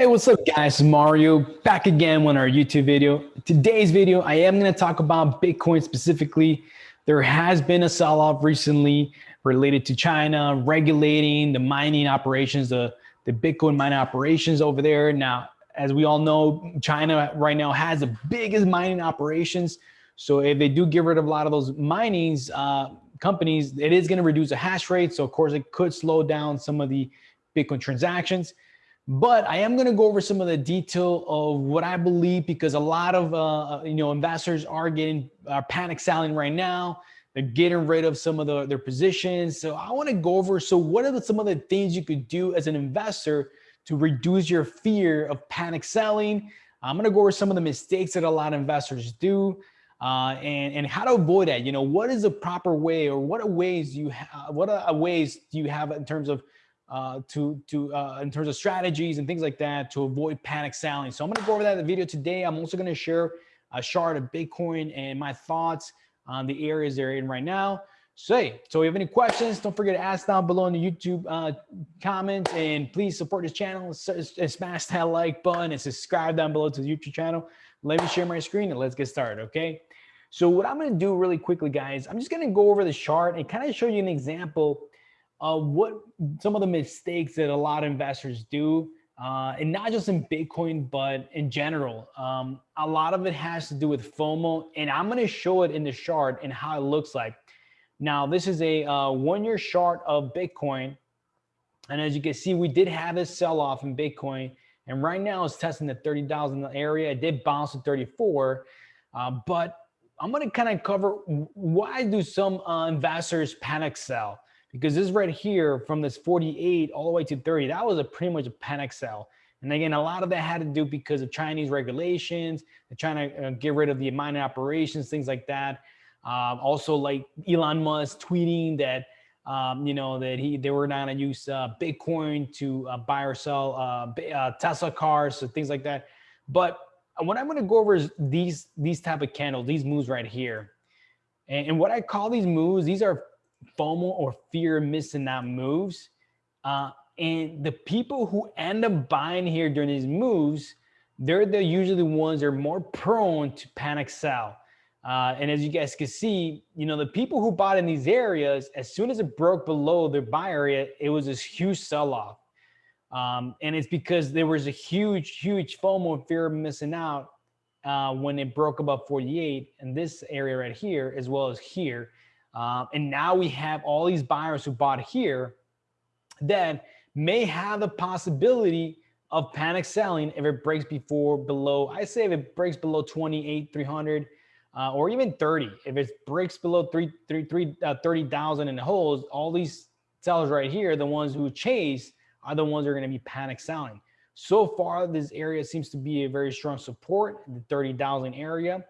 Hey, what's up guys? Mario back again on our YouTube video. Today's video, I am going to talk about Bitcoin specifically. There has been a sell-off recently related to China regulating the mining operations, the, the Bitcoin mining operations over there. Now, as we all know, China right now has the biggest mining operations. So if they do get rid of a lot of those minings uh, companies, it is going to reduce the hash rate. So of course it could slow down some of the Bitcoin transactions. But I am going to go over some of the detail of what I believe because a lot of uh, you know investors are getting are panic selling right now. They're getting rid of some of the, their positions. So I want to go over. So what are the, some of the things you could do as an investor to reduce your fear of panic selling? I'm going to go over some of the mistakes that a lot of investors do. Uh, and and how to avoid that. You know, what is the proper way, or what are ways you have? What are ways do you have in terms of uh, to to uh, in terms of strategies and things like that to avoid panic selling. So I'm going to go over that in the video today. I'm also going to share a chart of Bitcoin and my thoughts on the areas they're in right now. So, hey, so if you have any questions, don't forget to ask down below in the YouTube uh, comments and please support this channel and smash that like button and subscribe down below to the YouTube channel. Let me share my screen and let's get started, okay? So what I'm gonna do really quickly, guys, I'm just gonna go over the chart and kind of show you an example uh, what some of the mistakes that a lot of investors do, uh, and not just in Bitcoin, but in general. Um, a lot of it has to do with FOMO, and I'm to show it in the chart and how it looks like. Now, this is a uh, one-year chart of Bitcoin, and as you can see, we did have a sell-off in Bitcoin, and right now it's testing the 30,000 area. It did bounce to 34, uh, but I'm to kind of cover why do some uh, investors panic sell because this right here from this 48 all the way to 30, that was a pretty much a panic sell. And again, a lot of that had to do because of Chinese regulations, they're trying to uh, get rid of the mining operations, things like that. Um, also like Elon Musk tweeting that, um, you know, that he they were not gonna use uh, Bitcoin to uh, buy or sell uh, uh, Tesla cars, so things like that. But what I'm gonna go over is these, these type of candles, these moves right here. And, and what I call these moves, these are FOMO or fear of missing out moves. Uh, and the people who end up buying here during these moves, they're the usually the ones that are more prone to panic sell. Uh, and as you guys can see, you know, the people who bought in these areas, as soon as it broke below their buy area, it was this huge sell-off. Um, and it's because there was a huge, huge FOMO fear of missing out uh, when it broke above 48 in this area right here, as well as here. Um, and now we have all these buyers who bought here that may have the possibility of panic selling if it breaks before below, I say if it breaks below 28, 300, uh, or even 30, if it breaks below 3, 3, 3 uh, 30,000 in the holes, all these sellers right here, the ones who chase are the ones that are going to be panic selling. So far, this area seems to be a very strong support, the 30,000 area,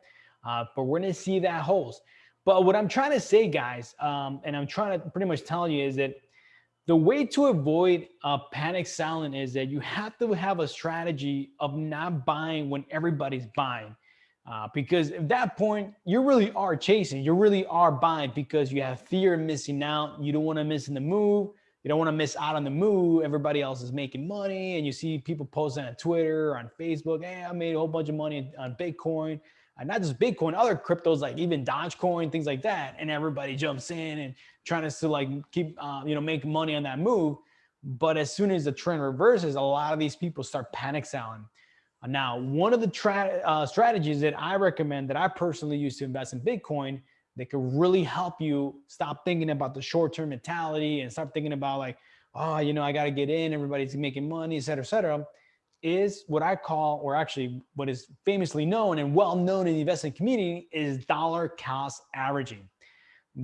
uh, but we're going to see that holds. But what I'm trying to say, guys, um, and I'm trying to pretty much tell you is that the way to avoid uh, panic selling is that you have to have a strategy of not buying when everybody's buying. Uh, because at that point, you really are chasing, you really are buying because you have fear of missing out. You don't want to miss in the move. You don't want to miss out on the move. Everybody else is making money and you see people posting on Twitter, on Facebook, hey, I made a whole bunch of money on Bitcoin not just Bitcoin, other cryptos like even Dogecoin, things like that. And everybody jumps in and trying to like keep, uh, you know, make money on that move. But as soon as the trend reverses, a lot of these people start panic selling. Now, one of the uh, strategies that I recommend that I personally use to invest in Bitcoin that could really help you stop thinking about the short-term mentality and start thinking about like, oh, you know, I got to get in, everybody's making money, et cetera, et cetera is what I call, or actually what is famously known and well known in the investment community is dollar cost averaging.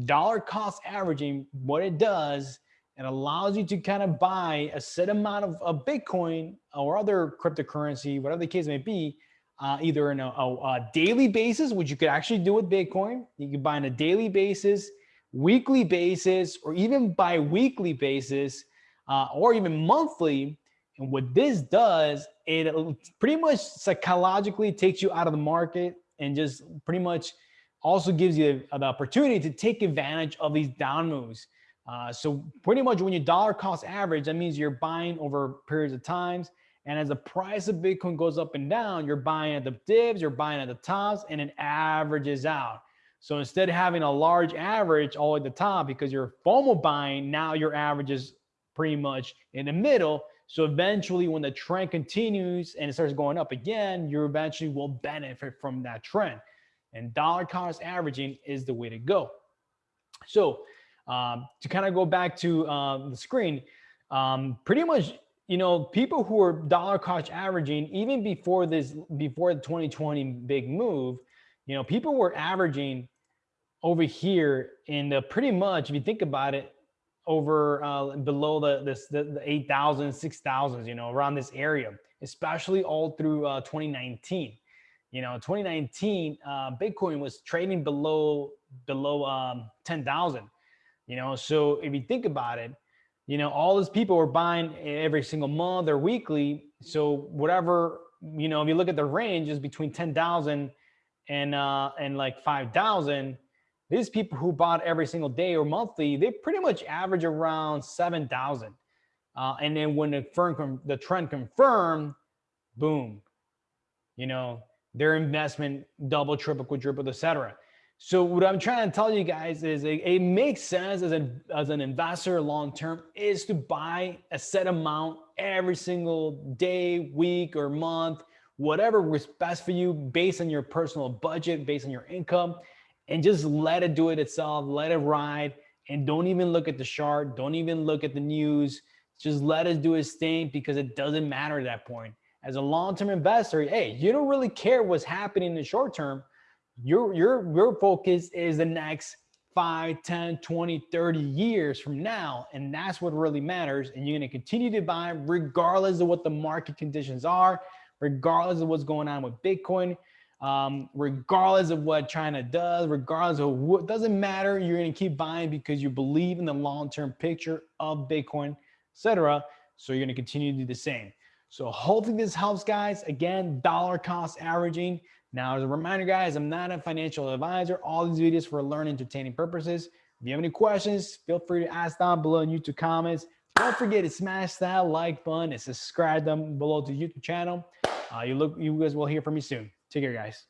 Dollar cost averaging, what it does, it allows you to kind of buy a set amount of, of Bitcoin or other cryptocurrency, whatever the case may be, uh, either in a, a, a, daily basis, which you could actually do with Bitcoin. You can buy on a daily basis, weekly basis, or even bi-weekly basis, uh, or even monthly and what this does, it pretty much psychologically takes you out of the market and just pretty much also gives you the opportunity to take advantage of these down moves. Uh, so pretty much when you dollar cost average, that means you're buying over periods of times And as the price of Bitcoin goes up and down, you're buying at the dips, you're buying at the tops, and it averages out. So instead of having a large average all at the top because you're FOMO buying, now your average is pretty much in the middle. So eventually, when the trend continues and it starts going up again, you eventually will benefit from that trend. And dollar cost averaging is the way to go. So um, to kind of go back to uh, the screen, um, pretty much, you know, people who are dollar cost averaging, even before this, before the 2020 big move, you know, people were averaging over here in the pretty much, if you think about it, over uh, below the this the, the 8,000, 6,000, you know, around this area, especially all through uh, 2019. You know, 2019, uh, Bitcoin was trading below below um, 10,000. You know, so if you think about it, you know, all these people were buying every single month or weekly. So whatever, you know, if you look at the range is between 10,000 and uh, and like 5,000 these people who bought every single day or monthly, they pretty much average around 7,000. Uh, and then when the, firm the trend confirmed, boom, you know, their investment double, triple, quadruple, etc. So what I'm trying to tell you guys is it, it makes sense as an, as an investor long-term is to buy a set amount every single day, week or month, whatever was best for you based on your personal budget, based on your income and just let it do it itself, let it ride, and don't even look at the chart, don't even look at the news. Just let it do its thing because it doesn't matter at that point. As a long-term investor, hey, you don't really care what's happening in the short term. Your, your, your focus is the next 5, 10, 20, 30 years from now. And that's what really matters. And you're going to continue to buy regardless of what the market conditions are, regardless of what's going on with Bitcoin um, regardless of what China does, regardless of what doesn't matter, you're going to keep buying because you believe in the long-term picture of Bitcoin, etc. So you're going to continue to do the same. So hopefully this helps guys. Again, dollar cost averaging. Now, as a reminder, guys, I'm not a financial advisor. All these videos for learning entertaining purposes. If you have any questions, feel free to ask down below in YouTube comments. Don't forget to smash that like button and subscribe them below to YouTube channel. Uh, you look, you guys will hear from me soon. Take care, guys.